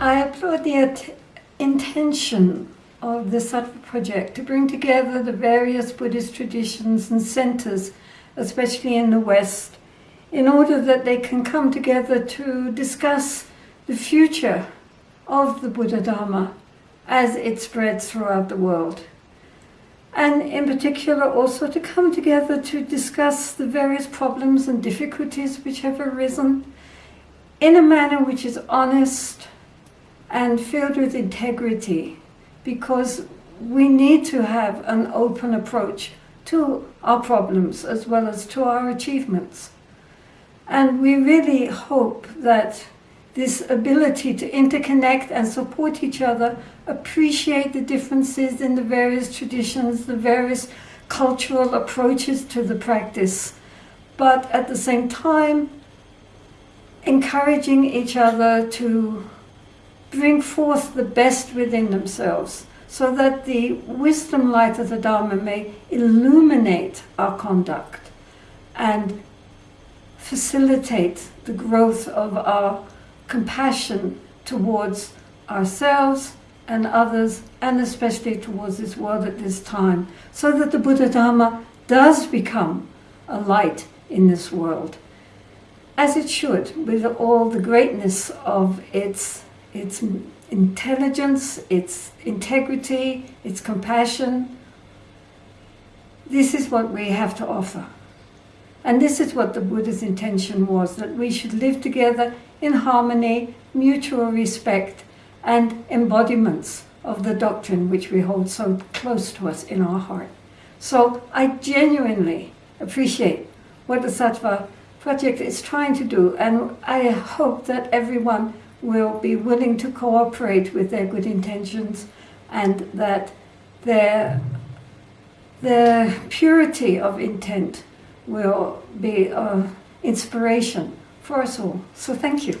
I applaud the intention of the Sattva project to bring together the various Buddhist traditions and centers, especially in the West, in order that they can come together to discuss the future of the Buddha Dharma as it spreads throughout the world. And in particular also to come together to discuss the various problems and difficulties which have arisen in a manner which is honest and filled with integrity because we need to have an open approach to our problems as well as to our achievements. And we really hope that this ability to interconnect and support each other, appreciate the differences in the various traditions, the various cultural approaches to the practice, but at the same time, encouraging each other to bring forth the best within themselves so that the wisdom light of the Dharma may illuminate our conduct and facilitate the growth of our compassion towards ourselves and others, and especially towards this world at this time, so that the Buddha Dharma does become a light in this world, as it should, with all the greatness of its, its intelligence, its integrity, its compassion. This is what we have to offer. And this is what the Buddha's intention was, that we should live together in harmony, mutual respect, and embodiments of the doctrine which we hold so close to us in our heart. So I genuinely appreciate what the Sattva project is trying to do, and I hope that everyone will be willing to cooperate with their good intentions and that their, their purity of intent will be an inspiration for us all. So thank you.